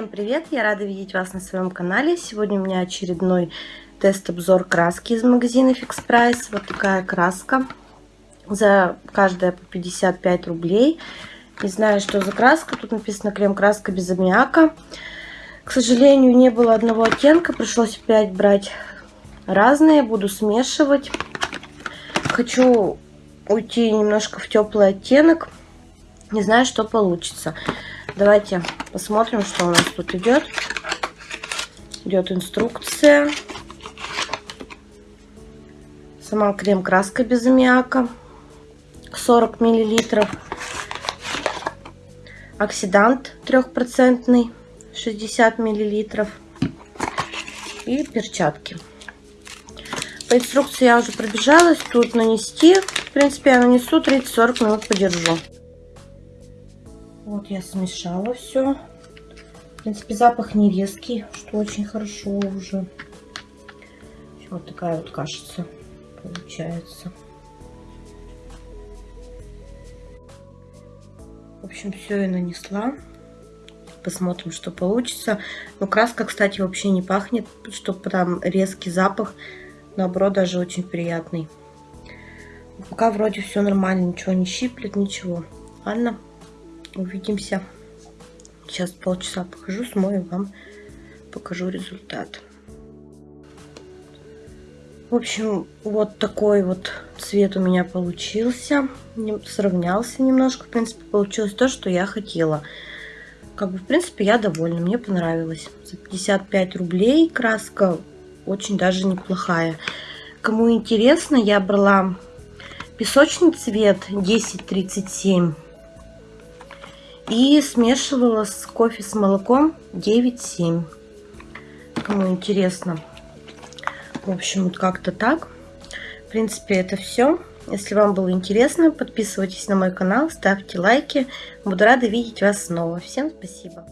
Всем привет! Я рада видеть вас на своем канале. Сегодня у меня очередной тест-обзор краски из магазина Fix Price. Вот такая краска. За каждая по 55 рублей. Не знаю, что за краска. Тут написано крем-краска без аммиака. К сожалению, не было одного оттенка. Пришлось опять брать разные. Буду смешивать. Хочу уйти немножко в теплый оттенок. Не знаю, что получится. Давайте посмотрим, что у нас тут идет. Идет инструкция. Сама крем-краска без аммиака. 40 миллилитров. Оксидант трехпроцентный. 60 миллилитров. И перчатки. По инструкции я уже пробежалась. Тут нанести. В принципе, я нанесу 30-40 минут подержу. Вот я смешала все. В принципе, запах не резкий, что очень хорошо уже. Вот такая вот кашица получается. В общем, все я нанесла. Посмотрим, что получится. Но краска, кстати, вообще не пахнет, чтобы там резкий запах. Наоборот, даже очень приятный. Пока вроде все нормально, ничего не щиплет, ничего. Ладно увидимся. Сейчас полчаса покажу, смою, вам покажу результат. В общем, вот такой вот цвет у меня получился. Сравнялся немножко. В принципе, получилось то, что я хотела. Как бы, в принципе, я довольна. Мне понравилось. За 55 рублей краска очень даже неплохая. Кому интересно, я брала песочный цвет 1037 и смешивала с кофе с молоком 9-7. Кому интересно. В общем, вот как-то так. В принципе, это все. Если вам было интересно, подписывайтесь на мой канал, ставьте лайки. Буду рада видеть вас снова. Всем спасибо.